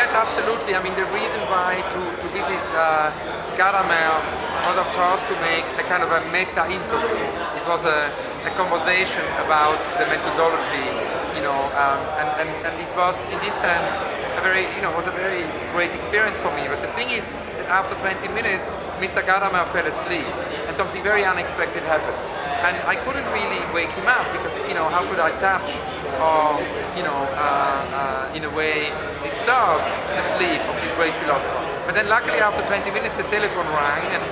yes, absolutely. I mean, the reason why to, to visit uh, was, of course, to make a kind of a meta interview. It was a, a conversation about the methodology, you know, um, and, and, and it was, in this sense, a very, you know, was a very great experience for me. But the thing is that after 20 minutes, Mr. Gadamer fell asleep, and something very unexpected happened and I couldn't really wake him up because you know how could I touch or you know uh, uh, in a way disturb the sleep of this great philosopher. But then luckily after 20 minutes the telephone rang and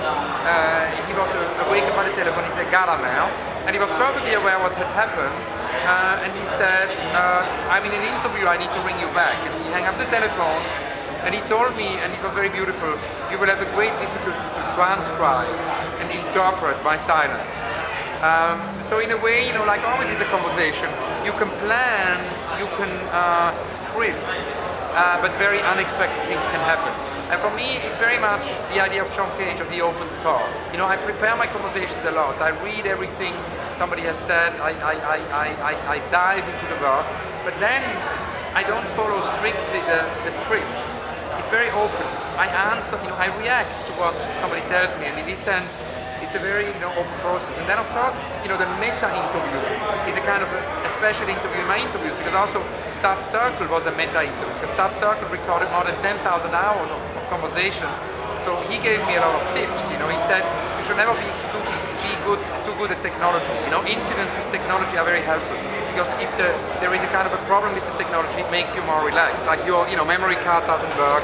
uh, he was awakened by the telephone. He said Gadamer and he was perfectly aware what had happened. Uh, and he said, uh, I'm in an interview, I need to ring you back. And he hung up the telephone and he told me, and this was very beautiful, you will have a great difficulty to transcribe and interpret my silence. Um, so in a way, you know, like always is a conversation, you can plan, you can uh, script, uh, but very unexpected things can happen. And for me, it's very much the idea of John Cage, of the open score. You know, I prepare my conversations a lot. I read everything somebody has said, I, I, I, I, dive into the work, but then I don't follow strictly the, the script. It's very open. I answer, you know, I react to what somebody tells me, and in this sense, it's a very you know, open process. And then of course, you know, the meta interview is a kind of a, a special interview in my interviews because also Studs Terkel was a meta interview because Studs Terkel recorded more than 10,000 hours of, of, conversations. So he gave me a lot of tips. You know, he said you should never be too be good too good at technology. You know, incidents with technology are very helpful because if the, there is a kind of a problem with the technology, it makes you more relaxed. Like your you know memory card doesn't work,